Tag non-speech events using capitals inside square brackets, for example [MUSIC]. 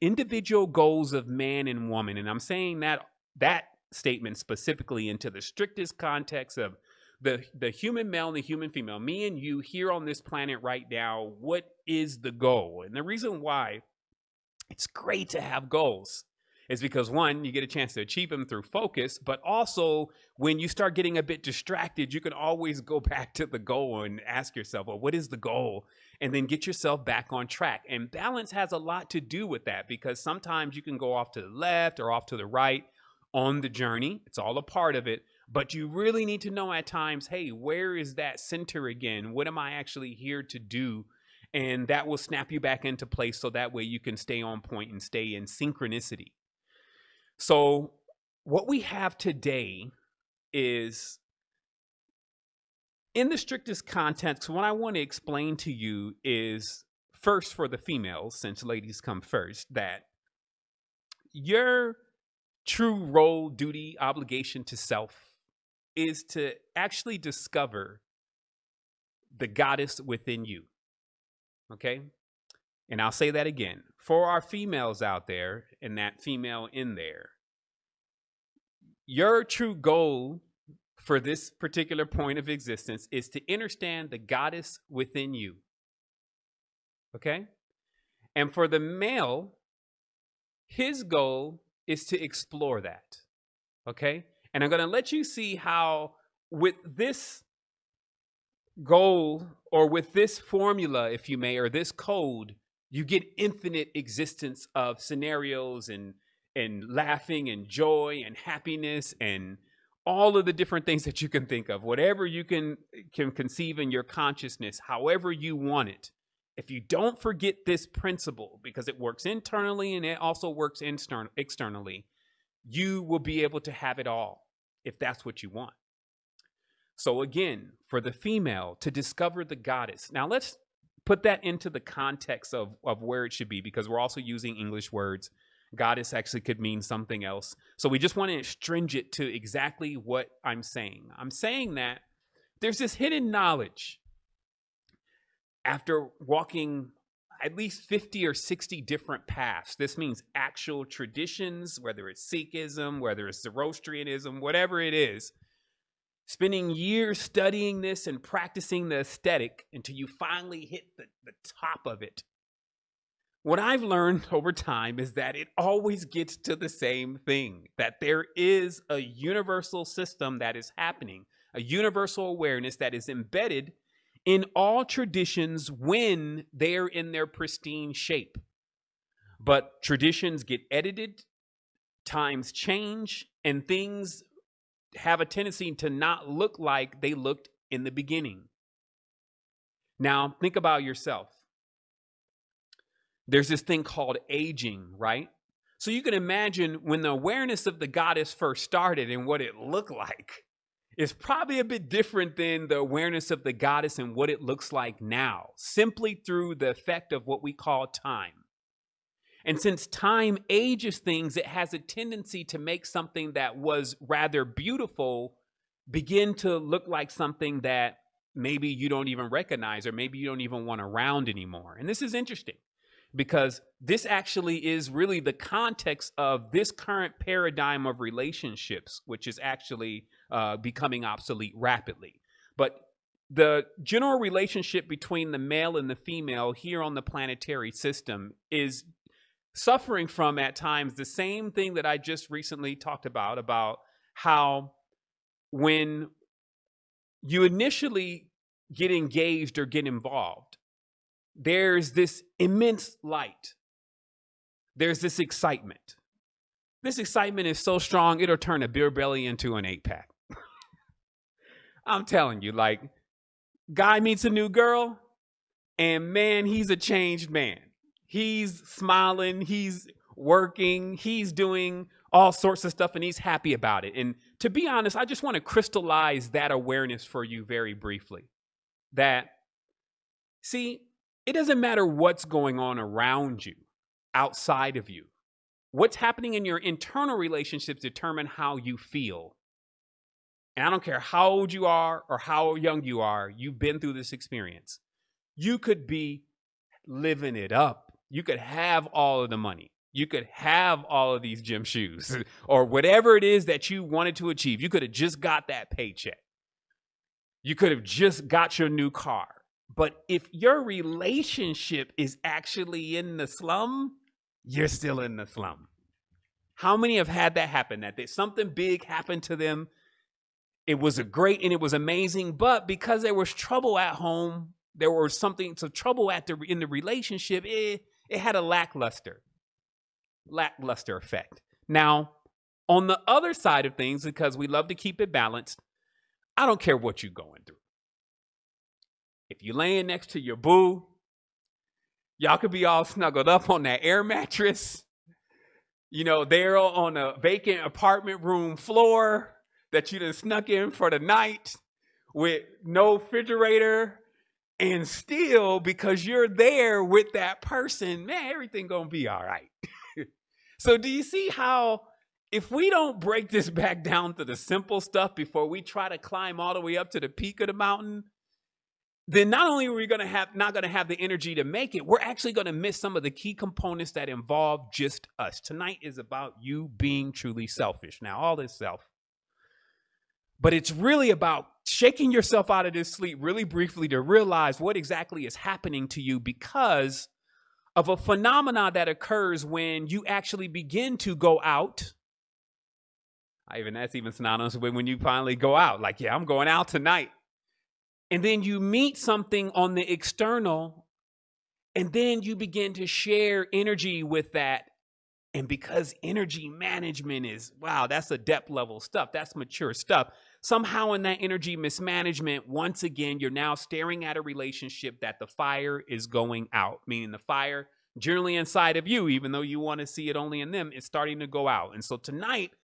individual goals of man and woman. And I'm saying that that statement specifically into the strictest context of the the human male and the human female, me and you here on this planet right now, what is the goal? And the reason why it's great to have goals is because one, you get a chance to achieve them through focus, but also when you start getting a bit distracted, you can always go [LAUGHS] back to the goal and ask yourself, well, what is the goal? And then get yourself back on track. And balance has a lot to do with that because sometimes you can go off to the left or off to the right on the journey. It's all a part of it. But you really need to know at times, hey, where is that center again? What am I actually here to do? And that will snap you back into place so that way you can stay on point and stay in synchronicity. So, what we have today is in the strictest context, what I want to explain to you is first for the females, since ladies come first, that your true role, duty, obligation to self is to actually discover the goddess within you. Okay? And I'll say that again. For our females out there and that female in there, your true goal for this particular point of existence is to understand the goddess within you. Okay? And for the male, his goal is to explore that. Okay? And I'm going to let you see how, with this goal or with this formula, if you may, or this code, you get infinite existence of scenarios and and laughing and joy and happiness and all of the different things that you can think of. Whatever you can can conceive in your consciousness however you want it. If you don't forget this principle because it works internally and it also works extern- externally you will be able to have it all if that's what you want. So again for the female to discover the goddess. Now let's put that into the context of, of where it should be because we're also using english words goddess actually could mean something else so we just want to stringe it to exactly what i'm saying i'm saying that there's this hidden knowledge after walking at least 50 or 60 different paths. This means actual traditions, whether it's Sikhism, whether it's Zoroastrianism, whatever it is. Spending years studying this and practicing the aesthetic until you finally hit the, the top of it. What I've learned [LAUGHS] over time is that it always gets to the same thing that there is a universal system that is happening, a universal awareness that is embedded in all traditions when they're in their pristine shape. But traditions get edited, times change, and things have a tendency to not look like they looked in the beginning. Now, think about yourself. There's this thing called aging, right? So you can imagine when the awareness of the goddess first started and what it looked like is probably a bit different than the awareness of the goddess and what it looks like now, simply through the effect of what we call time. And since time ages things, it has a tendency to make something that was rather beautiful begin to look like something that maybe you don't even recognize or maybe you don't even want around anymore. And this is interesting because this actually is really the context of this current paradigm of relationships, which is actually uh, becoming obsolete rapidly. But the general relationship between the male and the female here on the planetary system is suffering from at times the same thing that I just recently talked about about how when you initially get engaged or get involved there's this immense light. There's this excitement. This excitement is so strong it'll turn a beer belly into an eight pack. [LAUGHS] I'm telling you, like, guy meets a new girl, and man, he's a changed man. He's smiling, he's working, he's doing all sorts of stuff, and he's happy about it. And to be honest, I just want to crystallize that awareness for you very briefly. That, see, it doesn't matter what's going on around you, outside of you. What's happening in your internal relationships determine how you feel and I don't care how old you are or how young you are, you've been through this experience. You could be living it up. You could have all of the money. you could have all of these gym shoes [LAUGHS] or whatever it is that you wanted to achieve. You could have just got that paycheck. You could have just got your new car. But if your relationship is actually in the slum, you're still in the slum. How many have had that happen? That they, something big happened to them. It was a great and it was amazing, but because there was trouble at home, there was something some trouble at the in the relationship. It it had a lackluster, lackluster effect. Now, on the other side of things, because we love to keep it balanced, I don't care what you're going through. If you're laying next to your boo, y'all could be all snuggled up on that air mattress. You know, they're on a vacant apartment room floor that you done snuck in for the night with no refrigerator. And still, because you're there with that person, man, everything gonna be all right. [LAUGHS] so do you see how if we don't break this back down to the simple stuff before we try to climb all the way up to the peak of the mountain, then not only are we to have not to have the energy to make it, we're actually to miss some of the key components that involve just us. Tonight is about you being truly selfish. Now, all this self, but it's really about shaking yourself out of this sleep really briefly to realize what exactly is happening to you because of a phenomena that occurs when you actually begin to go out. I even that's even synonymous with when you finally go out. Like, yeah, I'm going out tonight and then you meet something on the external and then you begin to share energy with that and because energy management is wow that's a depth level stuff that's mature stuff. Somehow in that energy mismanagement once again you're now staring at a relationship that the fire is going out meaning the fire generally inside of you even though you want to see it only in them is starting to go out. And so tonight